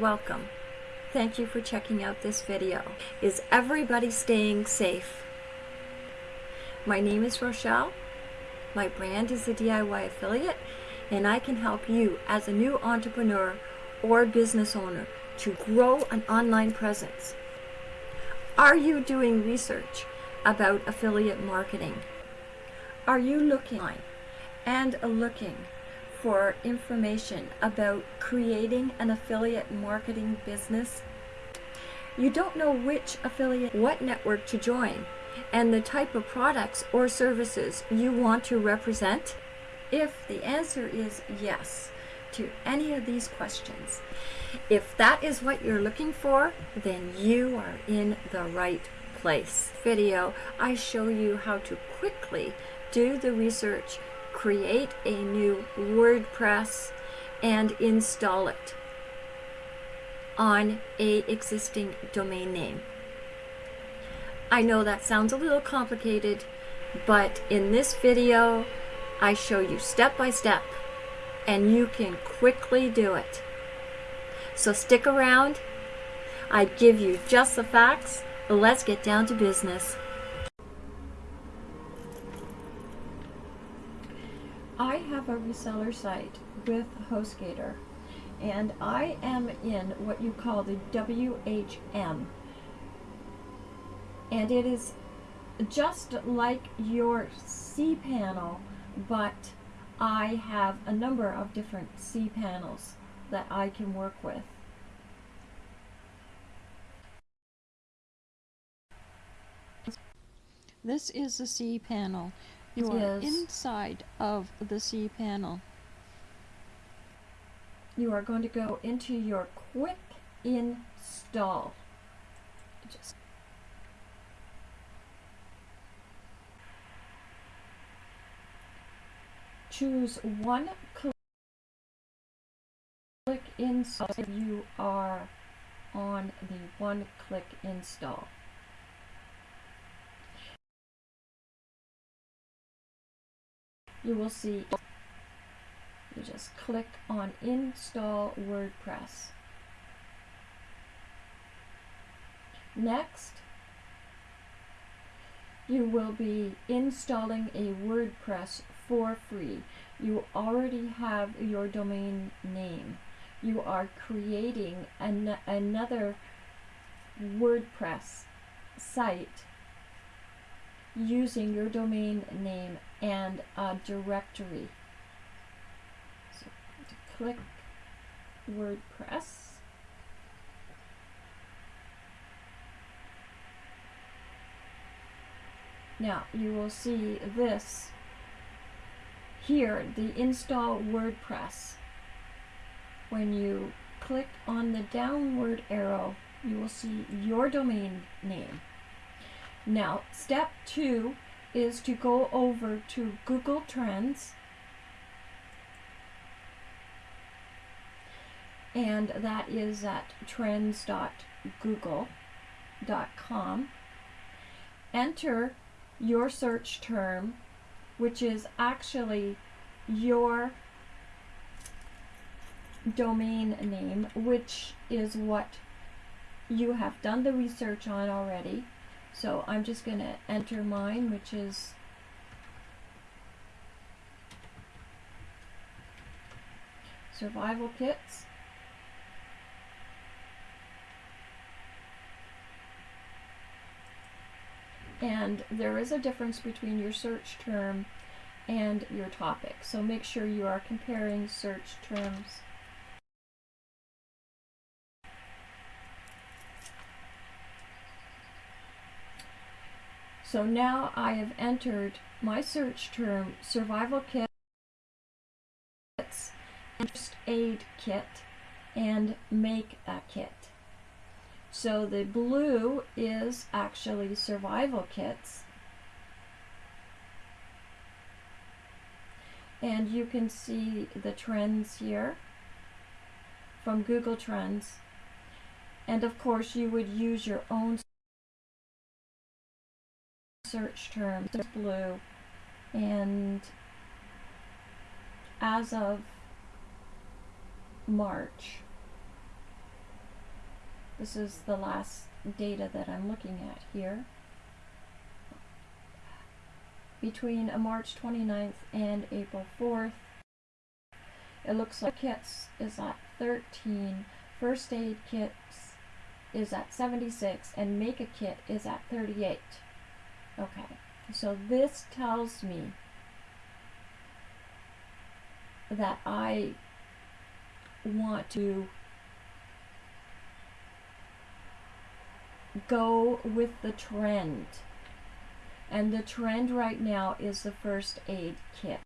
welcome. Thank you for checking out this video. Is everybody staying safe? My name is Rochelle. My brand is the DIY Affiliate and I can help you as a new entrepreneur or business owner to grow an online presence. Are you doing research about affiliate marketing? Are you looking and looking for information about creating an affiliate marketing business? You don't know which affiliate, what network to join, and the type of products or services you want to represent? If the answer is yes to any of these questions, if that is what you're looking for, then you are in the right place. Video, I show you how to quickly do the research create a new WordPress and install it on a existing domain name. I know that sounds a little complicated, but in this video, I show you step by step and you can quickly do it. So stick around. I give you just the facts. Let's get down to business. I have a reseller site with HostGator and I am in what you call the WHM and it is just like your cPanel but I have a number of different cPanels that I can work with. This is the cPanel. You are inside of the cPanel. You are going to go into your quick install. Just choose one click install. You are on the one click install. You will see you just click on install WordPress. Next, you will be installing a WordPress for free. You already have your domain name. You are creating an another WordPress site using your domain name and a directory. So click WordPress. Now you will see this here, the install WordPress. When you click on the downward arrow, you will see your domain name. Now, step two is to go over to Google Trends and that is at trends.google.com. Enter your search term, which is actually your domain name, which is what you have done the research on already. So I'm just going to enter mine, which is survival kits. And there is a difference between your search term and your topic. So make sure you are comparing search terms. So now I have entered my search term survival kits and first aid kit and make a kit. So the blue is actually survival kits. And you can see the trends here from Google Trends. And of course you would use your own search term blue and as of March This is the last data that I'm looking at here. Between a March 29th and April 4th, it looks like kits is at 13, first aid kits is at 76, and make a kit is at 38. Okay, so this tells me that I want to go with the trend. And the trend right now is the first aid kit.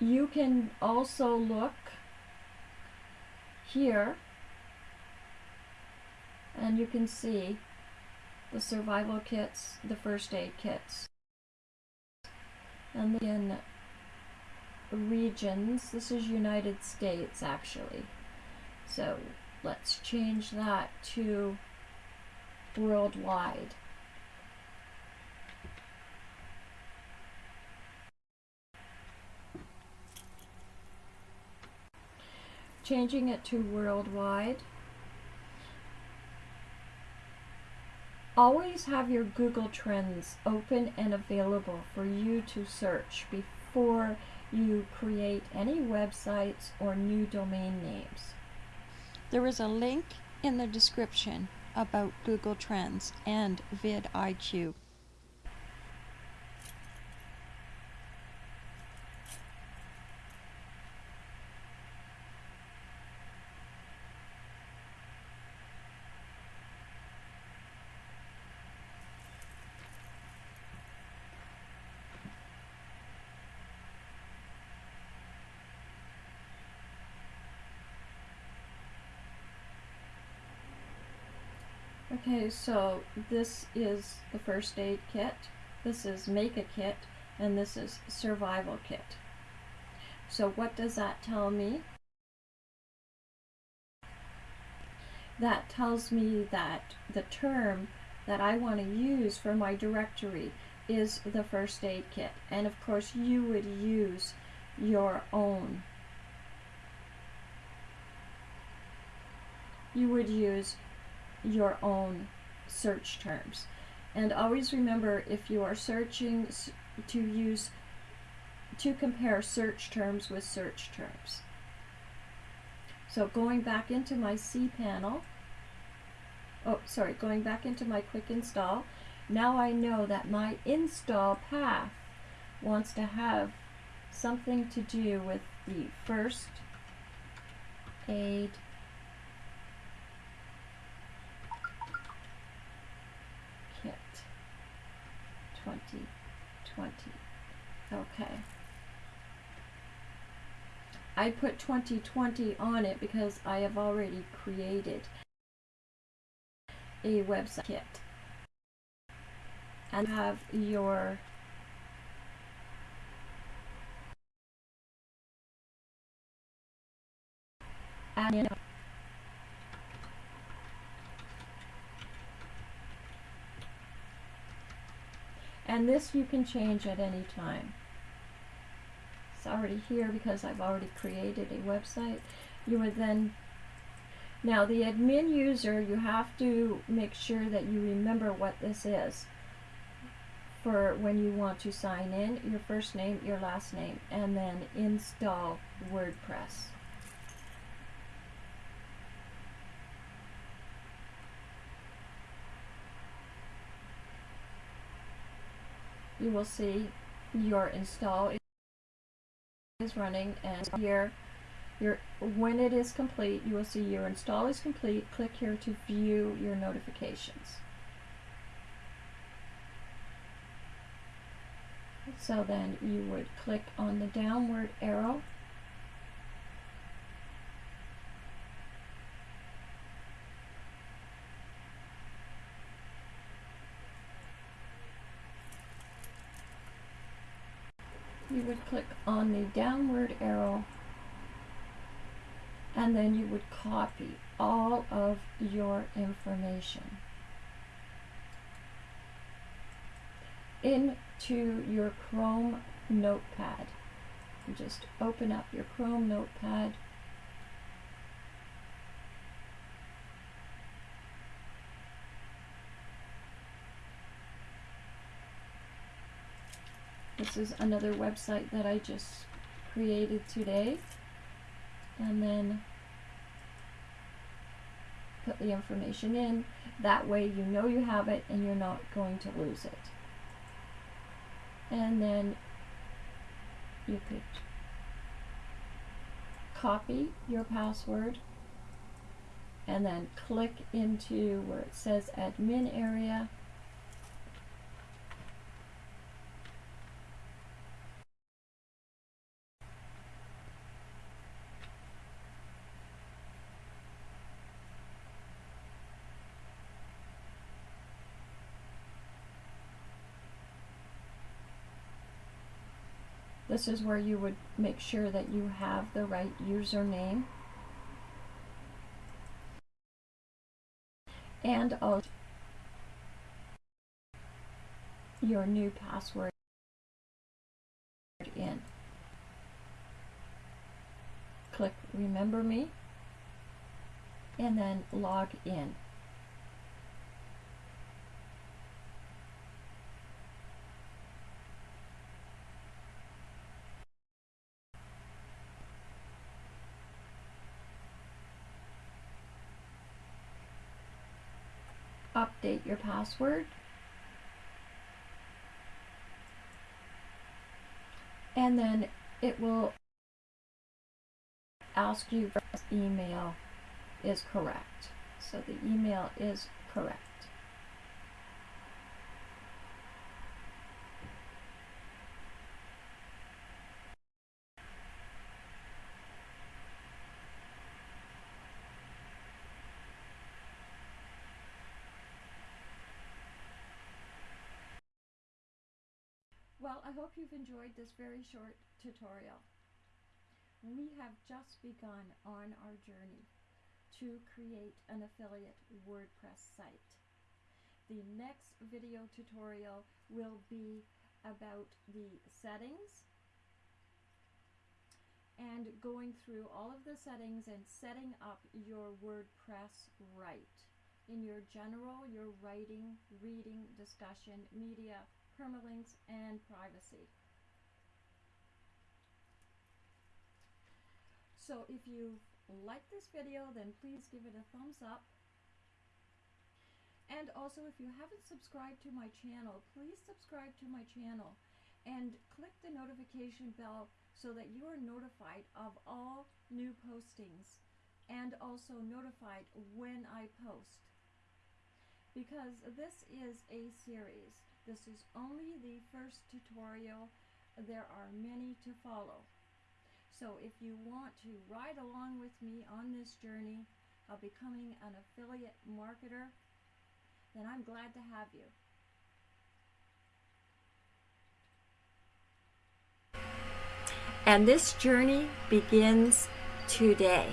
You can also look here and you can see the survival kits, the first aid kits. And then regions, this is United States actually. So let's change that to worldwide. Changing it to worldwide Always have your Google Trends open and available for you to search before you create any websites or new domain names. There is a link in the description about Google Trends and vidIQ. Okay, so this is the first aid kit, this is make a kit, and this is survival kit. So what does that tell me? That tells me that the term that I want to use for my directory is the first aid kit. And of course you would use your own. You would use your own search terms. And always remember if you are searching to use to compare search terms with search terms. So going back into my cPanel, oh sorry, going back into my quick install, now I know that my install path wants to have something to do with the first aid 2020. Okay. I put 2020 on it because I have already created a website kit. And have your admin And this you can change at any time. It's already here because I've already created a website. You would then, now the admin user, you have to make sure that you remember what this is for when you want to sign in, your first name, your last name, and then install WordPress. You will see your install is running and here your when it is complete you will see your install is complete. Click here to view your notifications. So then you would click on the downward arrow you would click on the downward arrow and then you would copy all of your information into your Chrome notepad. You just open up your Chrome notepad. This is another website that I just created today. And then put the information in. That way you know you have it and you're not going to lose it. And then you could copy your password and then click into where it says admin area This is where you would make sure that you have the right username. And also your new password in. Click remember me and then log in. Update your password. And then it will ask you if email is correct. So the email is correct. I hope you've enjoyed this very short tutorial. We have just begun on our journey to create an affiliate WordPress site. The next video tutorial will be about the settings and going through all of the settings and setting up your WordPress right in your general, your writing, reading, discussion, media, permalinks, and privacy. So if you like this video, then please give it a thumbs up. And also, if you haven't subscribed to my channel, please subscribe to my channel and click the notification bell so that you are notified of all new postings and also notified when I post. Because this is a series. This is only the first tutorial. There are many to follow. So if you want to ride along with me on this journey of becoming an affiliate marketer, then I'm glad to have you. And this journey begins today.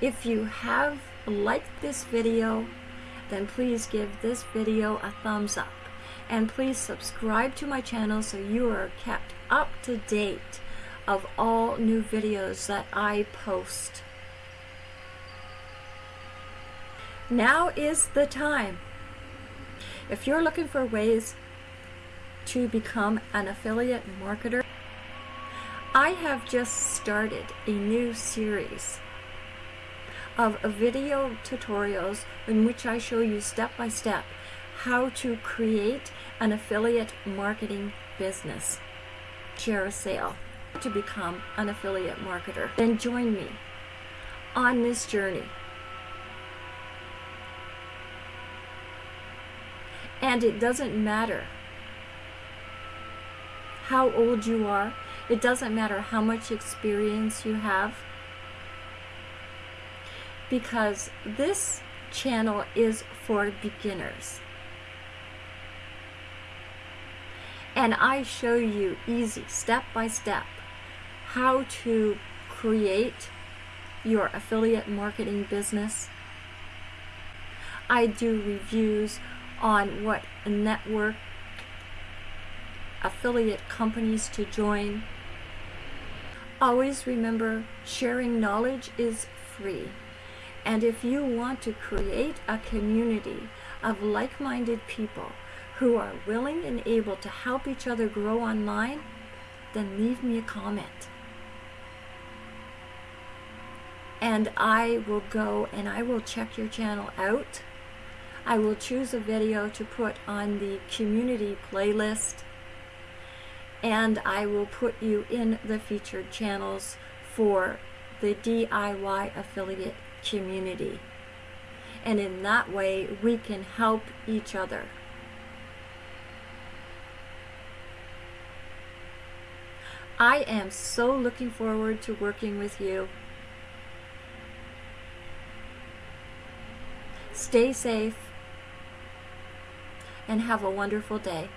If you have liked this video, then please give this video a thumbs up. And please subscribe to my channel so you are kept up to date of all new videos that I post. Now is the time. If you're looking for ways to become an affiliate marketer, I have just started a new series of video tutorials in which I show you step by step how to create an affiliate marketing business, ShareASale to become an affiliate marketer. Then join me on this journey. And it doesn't matter how old you are. It doesn't matter how much experience you have because this channel is for beginners. And I show you easy, step by step, how to create your affiliate marketing business. I do reviews on what network affiliate companies to join. Always remember sharing knowledge is free. And if you want to create a community of like minded people who are willing and able to help each other grow online, then leave me a comment. And I will go and I will check your channel out. I will choose a video to put on the community playlist and I will put you in the featured channels for the DIY affiliate community. And in that way, we can help each other. I am so looking forward to working with you. Stay safe and have a wonderful day.